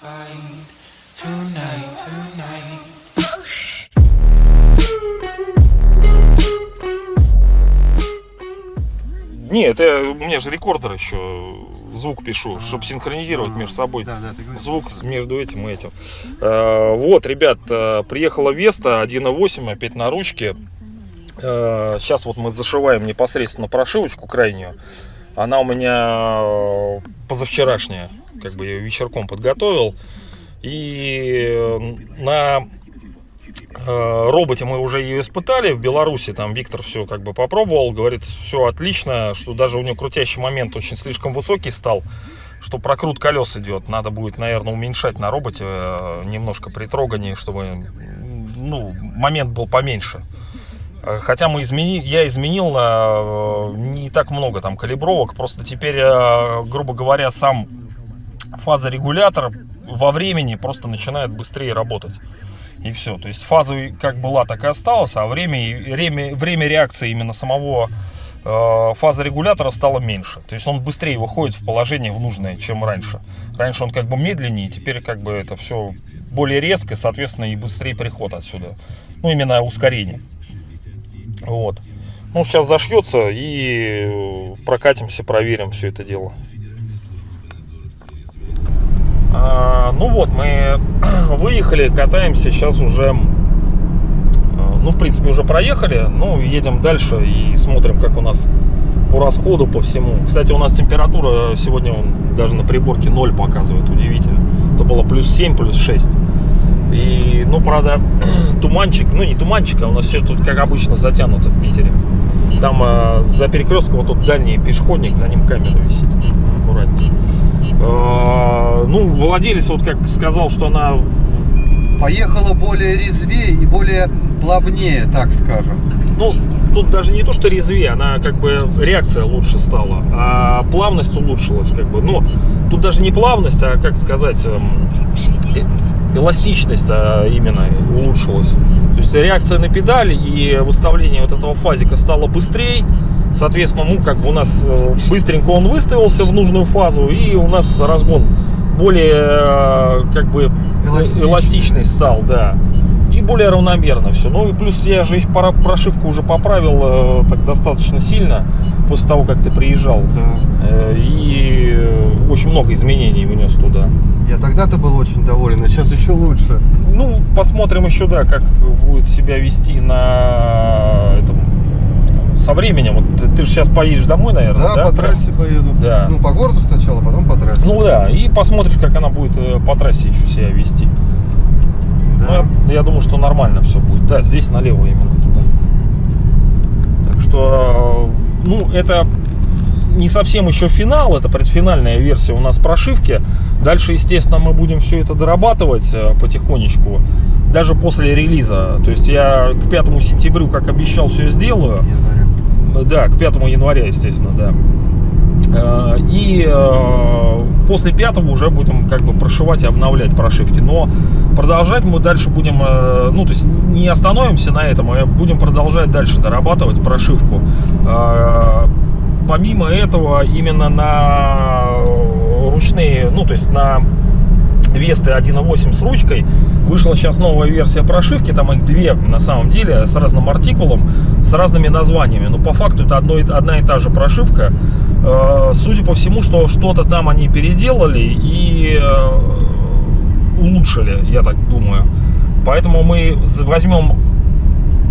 find tonight, tonight. Не, это у меня же рекордер еще звук пишу, чтобы синхронизировать между собой. Да, да, говоришь. Звук с- между этим и этим. Э, Вот, ребят, э, приехала Веста 1.8, опять на ручке. Э, Сейчас вот мы зашиваем непосредственно прошивочку крайнюю. Она у меня э, позавчерашняя, как бы я вечерком подготовил. И э, на э, роботе мы уже ее испытали в Беларуси, там Виктор все как бы попробовал, говорит, все отлично, что даже у него крутящий момент очень слишком высокий стал, что прокрут колес идет, надо будет, наверное, уменьшать на роботе немножко при трогании, чтобы ну, момент был поменьше. Э, Хотя мы измени... я изменил э, не так много там калибровок, просто теперь, э, грубо говоря, сам фазорегулятор во времени просто начинает быстрее работать. И все. То есть фаза как была, так и осталась, а время, время, время реакции именно самого э, фазорегулятора стало меньше. То есть он быстрее выходит в положение в нужное, чем раньше. Раньше он как бы медленнее, теперь как бы это все более резко, соответственно, и быстрее приход отсюда. Ну, именно ускорение. Вот. Ну, сейчас зашьется и э, прокатимся, проверим все это дело. А, ну вот, мы выехали, катаемся, сейчас уже, э, ну, в принципе, уже проехали, ну, едем дальше и смотрим, как у нас по расходу, по всему. Кстати, у нас температура сегодня вон, даже на приборке 0 показывает, удивительно. Это было плюс 7, плюс 6. И, ну, правда, туманчик, ну, не туманчик, а у нас все тут, как обычно, затянуто в Питере. Там э, за перекрестком вот тут дальний пешеходник, за ним камера висит. Аккуратнее. Э, ну, владелец вот как сказал, что она Поехала более резвее и более плавнее, так скажем. Ну, тут даже не то, что резвее, она как бы реакция лучше стала, а плавность улучшилась, как бы. Ну, тут даже не плавность, а как сказать, э- эластичность а, именно улучшилась. То есть реакция на педаль и выставление вот этого фазика стало быстрее. Соответственно, ну, как бы у нас э, быстренько он выставился в нужную фазу, и у нас разгон более, э, как бы, Эластичный. эластичный стал, да. И более равномерно все. Ну и плюс я же прошивку уже поправил э, так достаточно сильно после того, как ты приезжал. Да. И очень много изменений внес туда. Я тогда-то был очень доволен, а сейчас еще лучше. Ну, посмотрим еще, да, как будет себя вести на этом со временем. Вот ты, ты же сейчас поедешь домой, наверное, Да, да? по прям? трассе поеду. Да. Ну, по городу сначала, потом по трассе. Ну да, и посмотришь, как она будет э, по трассе еще себя вести. Ну, да. я, я думаю, что нормально все будет. Да, здесь налево именно туда. Так что, э, ну, это не совсем еще финал, это предфинальная версия у нас прошивки. Дальше, естественно, мы будем все это дорабатывать э, потихонечку, даже после релиза. То есть я к 5 сентябрю, как обещал, все сделаю. Января. Да, к 5 января, естественно, да. Э, И э, после 5 уже будем как бы прошивать и обновлять прошивки. Но продолжать мы дальше будем, ну, то есть не остановимся на этом, а будем продолжать дальше дорабатывать прошивку. Помимо этого, именно на ручные, ну, то есть на Весты 1.8 с ручкой. Вышла сейчас новая версия прошивки, там их две на самом деле, с разным артикулом, с разными названиями. Но по факту это одно, одна и та же прошивка. Э, Судя по всему, что что-то там они переделали и э, улучшили, я так думаю. Поэтому мы возьмем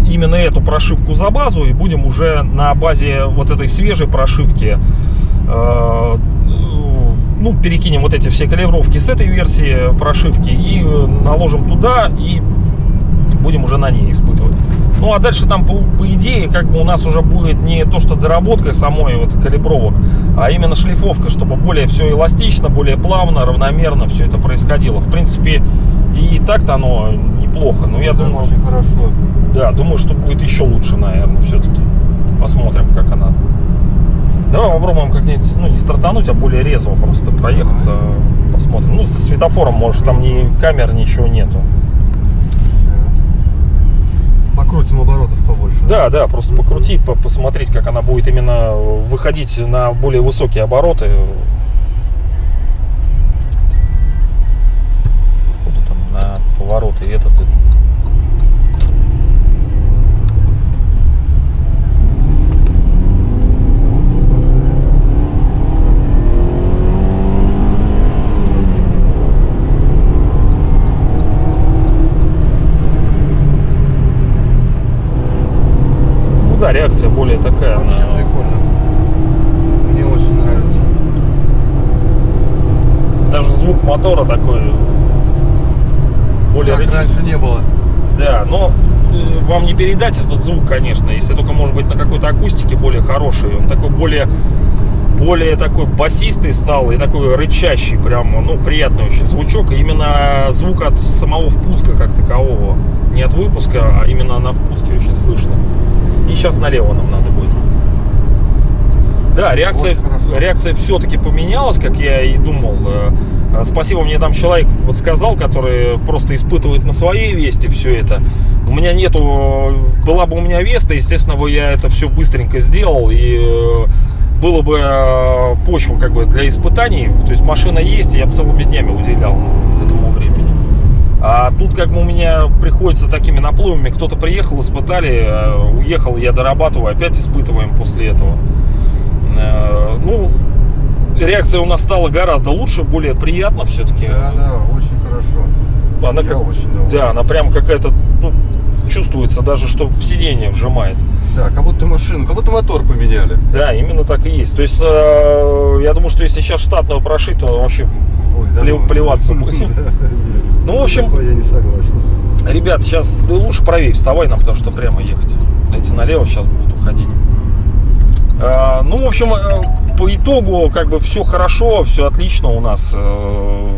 именно эту прошивку за базу и будем уже на базе вот этой свежей прошивки э, ну, перекинем вот эти все калибровки с этой версии прошивки и э, наложим туда и будем уже на ней испытывать. Ну а дальше там по, по идее как бы у нас уже будет не то что доработка самой вот калибровок, а именно шлифовка, чтобы более все эластично, более плавно, равномерно все это происходило. В принципе и так-то оно неплохо, но я Да, думаю, очень хорошо. да, думаю, что будет еще лучше, наверное, все-таки. Посмотрим, как она. Давай попробуем как-нибудь, ну, не стартануть, а более резво просто проехаться, ага. посмотрим. Ну, за светофором, может, там ни камер, ничего нету. Сейчас. Покрутим оборотов побольше. Да, да, да просто покрути, по посмотреть, как она будет именно выходить на более высокие обороты. Походу там на повороты этот более такая. Вообще она- прикольно. Мне очень нравится. даже звук мотора такой более рычаг- раньше не было. Да, но э, вам не передать этот звук, конечно, если только, может быть, на какой-то акустике более хороший. Он такой более, более такой басистый стал и такой рычащий, прям, ну, приятный очень звучок. И именно звук от самого впуска как такового. Не от выпуска, а именно на впуске очень слышно. И сейчас налево нам надо будет. Да, реакция, реакция все-таки поменялась, как я и думал. Э, э, Спасибо мне там человек подсказал, который просто испытывает на своей весте все это. У меня нету, была бы у меня веста, естественно, бы я это все быстренько сделал и э, было бы почва как бы для испытаний. То есть машина есть, и я бы целыми днями уделял этому времени. А тут как бы у меня приходится такими наплывами. Кто-то приехал, испытали, э, уехал, я дорабатываю, опять испытываем после этого. Э, Ну, реакция у нас стала гораздо лучше, более приятно все-таки. Да, да, очень хорошо. Она Я как- очень доволен. Да, она прям какая-то, ну, чувствуется даже, что в сиденье вжимает. Да, как будто машину, как будто мотор поменяли. Да, именно так и есть. То есть, э, я думаю, что если сейчас штатную прошить, то вообще Ой, да Плев- ну. плеваться будет. Да. Ну, в общем- я не согласен. Ребят, сейчас да лучше правее вставай нам, потому что прямо ехать. Эти налево сейчас будут уходить. А, ну, в общем, э, по итогу, как бы все хорошо, все отлично у нас. Э,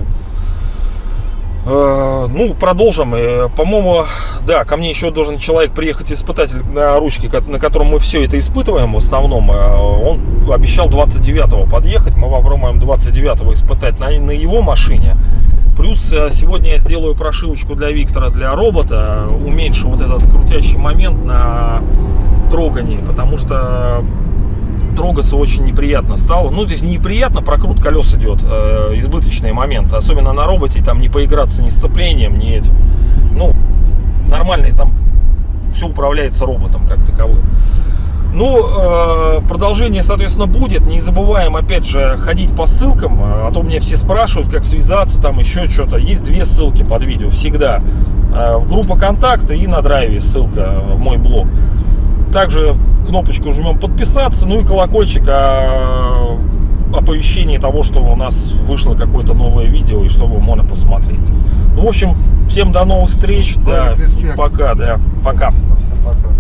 э, Ну, продолжим. По-моему, да, ко мне еще должен человек приехать, испытатель на ручке, на котором мы все это испытываем в основном. Он обещал 29-го подъехать. Мы попробуем 29-го испытать на, на его машине. Плюс э, сегодня я сделаю прошивочку для Виктора, для робота. Уменьшу вот этот крутящий момент на трогании, потому что трогаться очень неприятно стало. Ну, здесь неприятно, прокрут колес идет, э, избыточный момент. Особенно на роботе, там не поиграться ни сцеплением, ни этим. Ну, нормальный, там все управляется роботом как таковым. Ну, э, продолжение, соответственно, будет. Не забываем, опять же, ходить по ссылкам. э, А то мне все спрашивают, как связаться, там еще что-то. Есть две ссылки под видео всегда. Э, В группа контакта и на драйве ссылка в мой блог. Также кнопочку жмем подписаться, ну и колокольчик о оповещении того, что у нас вышло какое-то новое видео и что вы можно посмотреть. Ну, в общем, всем до новых встреч. Да, респект. пока, да, пока. Спасибо.